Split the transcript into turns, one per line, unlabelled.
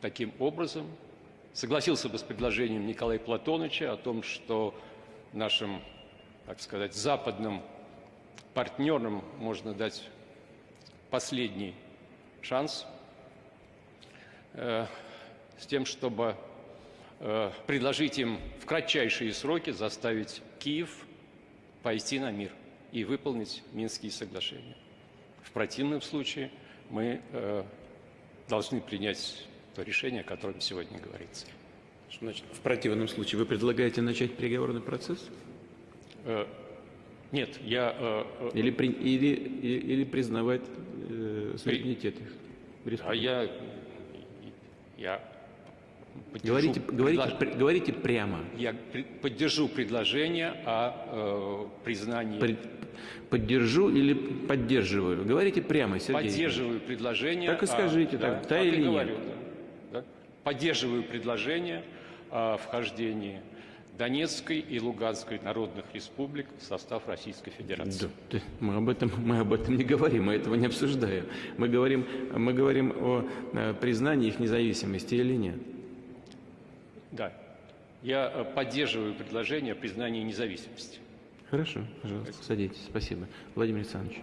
таким образом, согласился бы с предложением Николая Платоновича о том, что нашим, так сказать, западным партнерам можно дать последний шанс э, с тем, чтобы э, предложить им в кратчайшие сроки заставить Киев пойти на мир и выполнить Минские соглашения. В противном случае мы э, должны принять то решение, о котором сегодня говорится.
Что значит, в противном случае вы предлагаете начать переговорный процесс?
Э, нет, я... э, э,
Или, при- или, или признавать э, суверенитет их?
а я... Я поддержу
Говорите, говорите,
предлож-
пр- говорите прямо.
Я при- поддержу предложение о э, признании...
При- Поддержу или поддерживаю? Говорите прямо, Сергей.
Поддерживаю предложение...
Так и скажите,
да,
так, да
так и
или нет?
говорю, да, да. Поддерживаю предложение о вхождении Донецкой и Луганской народных республик в состав Российской Федерации.
Да, мы, об этом, мы об этом не говорим, мы этого не обсуждаем. Мы говорим, мы говорим о э, признании их независимости или нет.
Да. Я э, поддерживаю предложение о признании независимости.
Хорошо, пожалуйста, садитесь. Спасибо. Владимир Александрович.